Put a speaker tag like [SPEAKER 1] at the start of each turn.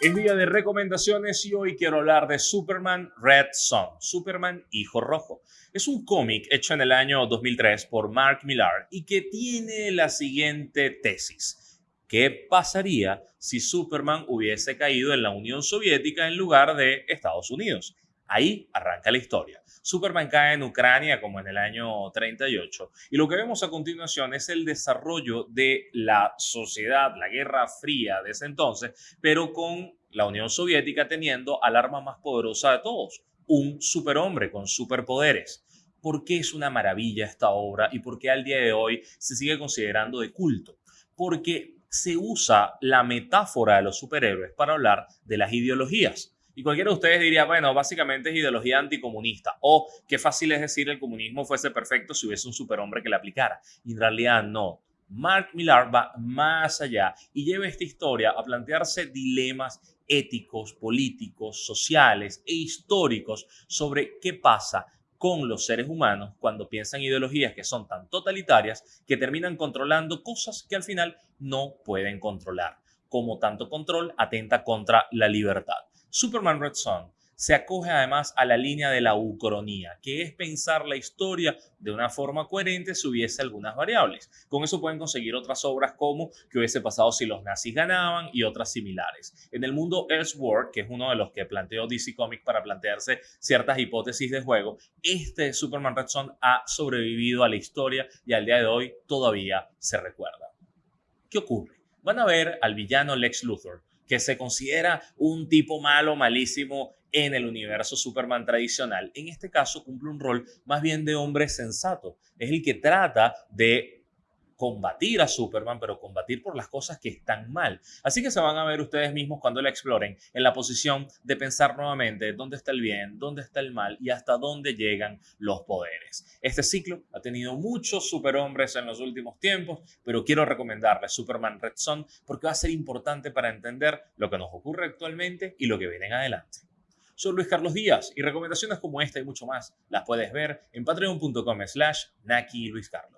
[SPEAKER 1] Es día de recomendaciones y hoy quiero hablar de Superman Red Son, Superman Hijo Rojo. Es un cómic hecho en el año 2003 por Mark Millar y que tiene la siguiente tesis. ¿Qué pasaría si Superman hubiese caído en la Unión Soviética en lugar de Estados Unidos? Ahí arranca la historia. Superman cae en Ucrania como en el año 38 y lo que vemos a continuación es el desarrollo de la sociedad, la Guerra Fría de ese entonces, pero con la Unión Soviética teniendo al arma más poderosa de todos, un superhombre con superpoderes. ¿Por qué es una maravilla esta obra y por qué al día de hoy se sigue considerando de culto? Porque se usa la metáfora de los superhéroes para hablar de las ideologías. Y cualquiera de ustedes diría, bueno, básicamente es ideología anticomunista. O qué fácil es decir el comunismo fuese perfecto si hubiese un superhombre que la aplicara. Y en realidad no. Mark Millar va más allá y lleva esta historia a plantearse dilemas éticos, políticos, sociales e históricos sobre qué pasa con los seres humanos cuando piensan ideologías que son tan totalitarias que terminan controlando cosas que al final no pueden controlar. Como tanto control atenta contra la libertad. Superman Red Son se acoge además a la línea de la ucronía, que es pensar la historia de una forma coherente si hubiese algunas variables. Con eso pueden conseguir otras obras como que hubiese pasado si los nazis ganaban y otras similares. En el mundo Elseworld, que es uno de los que planteó DC Comics para plantearse ciertas hipótesis de juego, este Superman Red Son ha sobrevivido a la historia y al día de hoy todavía se recuerda. ¿Qué ocurre? Van a ver al villano Lex Luthor, que se considera un tipo malo, malísimo en el universo Superman tradicional. En este caso cumple un rol más bien de hombre sensato. Es el que trata de combatir a Superman, pero combatir por las cosas que están mal. Así que se van a ver ustedes mismos cuando la exploren en la posición de pensar nuevamente dónde está el bien, dónde está el mal y hasta dónde llegan los poderes. Este ciclo ha tenido muchos superhombres en los últimos tiempos, pero quiero recomendarles Superman Red Son porque va a ser importante para entender lo que nos ocurre actualmente y lo que viene en adelante. Soy Luis Carlos Díaz y recomendaciones como esta y mucho más las puedes ver en patreon.com slash Naki Luis Carlos.